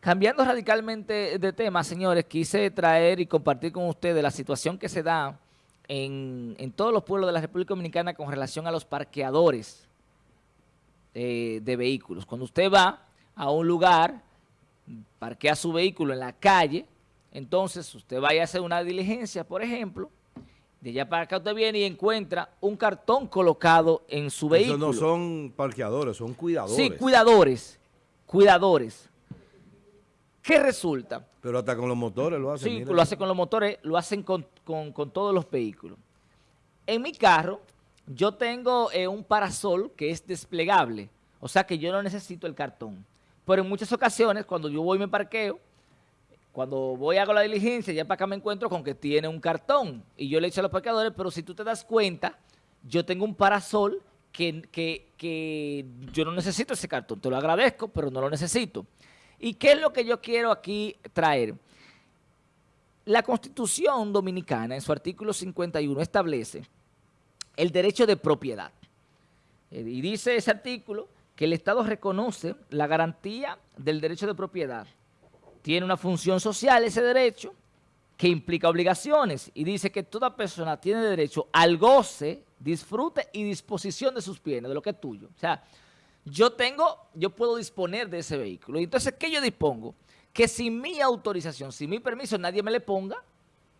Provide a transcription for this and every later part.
Cambiando radicalmente de tema, señores, quise traer y compartir con ustedes la situación que se da en, todos los pueblos de la República Dominicana con relación a los parqueadores eh, de vehículos. Cuando usted va a un lugar, parquea su vehículo en la calle, entonces usted vaya a hacer una diligencia, por ejemplo, de allá para acá usted viene y encuentra un cartón colocado en su vehículo. Eso no son parqueadores, son cuidadores. Sí, cuidadores, cuidadores. ¿Qué resulta? Pero hasta con los motores lo hacen. Sí, lo hacen con los motores, lo hacen con, todos los vehículos. En mi carro, yo tengo eh, un parasol que es desplegable, o sea que yo no necesito el cartón. Pero en muchas ocasiones, cuando yo voy y me parqueo, cuando voy hago la diligencia, ya para acá me encuentro con que tiene un cartón. Y yo le he dicho a los parqueadores, pero si tú te das cuenta, yo tengo un parasol que, que yo no necesito ese cartón. Te lo agradezco, pero no lo necesito. ¿Y qué es lo que yo quiero aquí traer? La Constitución Dominicana, en su artículo 51, establece el derecho de propiedad. Eh, y dice ese artículo que el Estado reconoce la garantía del derecho de propiedad. Tiene una función social ese derecho que implica obligaciones y dice que toda persona tiene derecho al goce, disfrute y disposición de sus bienes, de lo que es tuyo. O sea, yo tengo, yo puedo disponer de ese vehículo. Entonces, ¿qué yo dispongo? Que sin mi autorización, sin mi permiso, nadie me le ponga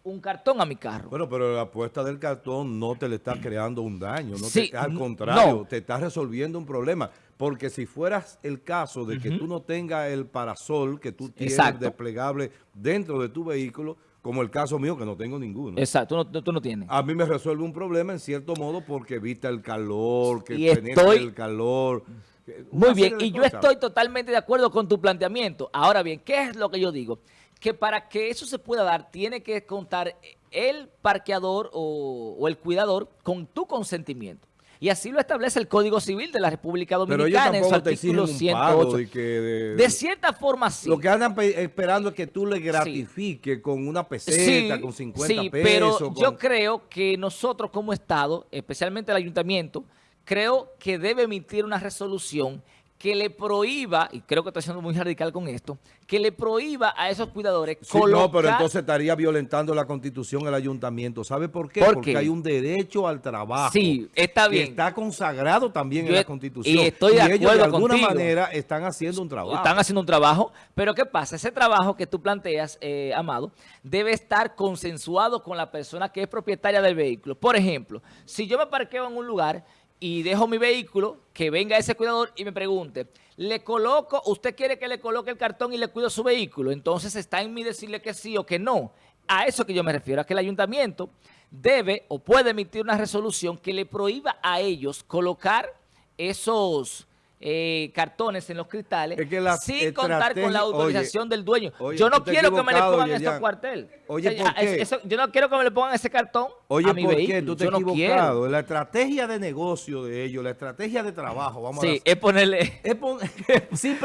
un cartón a mi carro. Bueno, pero la apuesta del cartón no te le está creando un daño. No al contrario, te está resolviendo un problema. Porque si fueras el caso de que tú no tengas el parasol que tú tienes desplegable dentro de tu vehículo, como el caso mío que no tengo ninguno. Exacto, tú no, tienes. A mí me resuelve un problema en cierto modo porque evita el calor, que penetra el calor. Muy bien, y yo estoy totalmente de acuerdo con tu planteamiento. Ahora bien, ¿qué es lo que yo digo? Que para que eso se pueda dar, tiene que contar el parqueador o el cuidador con tu consentimiento. Y así lo establece el Código Civil de la República Dominicana en su artículo 108. De, cierta forma sí. Lo que andan esperando es que tú le gratifiques con una peseta, con 50 sí, pero yo creo que nosotros como Estado, especialmente el Ayuntamiento, creo que debe emitir una resolución que le prohíba, y creo que estoy siendo muy radical con esto, que le prohíba a esos cuidadores colocar... No, pero entonces estaría violentando la Constitución el Ayuntamiento. ¿Sabe por qué? Porque hay un derecho al trabajo. Sí, está bien. Que está consagrado también en la Constitución. Y estoy de acuerdo ellos de alguna manera están haciendo un trabajo. Están haciendo un trabajo, pero ¿qué pasa? Ese trabajo que tú planteas, eh, Amado, debe estar consensuado con la persona que es propietaria del vehículo. Por ejemplo, si yo me parqueo en un lugar y dejo mi vehículo, que venga ese cuidador y me pregunte, ¿le coloco, usted quiere que le coloque el cartón y le cuido su vehículo? Entonces está en mí decirle que sí o que no. A eso que yo me refiero, a que el ayuntamiento debe o puede emitir una resolución que le prohíba a ellos colocar esos eh, cartones en los cristales sin contar con la autorización del dueño. yo no quiero que me le pongan ese cuartel. Oye, ¿por qué? yo no quiero que me le pongan ese cartón Oye, a mi ¿por vehículo. qué? Tú te has equivocado. La estrategia de negocio de ellos, la estrategia de trabajo, vamos sí, es ponerle... si,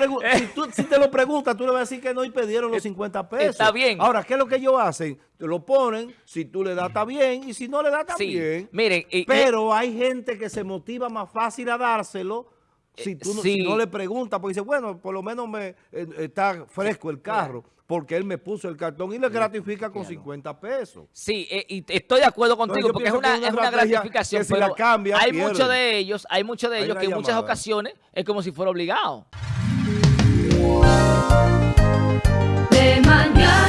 si, te lo preguntas, tú le vas a decir que no y pidieron los 50 pesos. Está bien. Ahora, ¿qué es lo que ellos hacen? Te lo ponen, si tú le das está bien y si no le das está bien. Miren, Pero hay gente que se motiva más fácil a dárselo si eh, tú no, le preguntas, porque dice, bueno, por lo menos me eh, está fresco el carro, porque él me puso el cartón y le gratifica con 50 pesos. Sí, eh, y estoy de acuerdo contigo, porque es una, es una gratificación, si pero cambia, hay muchos de ellos, hay muchos de ellos que en muchas ocasiones es como si fuera obligado. De.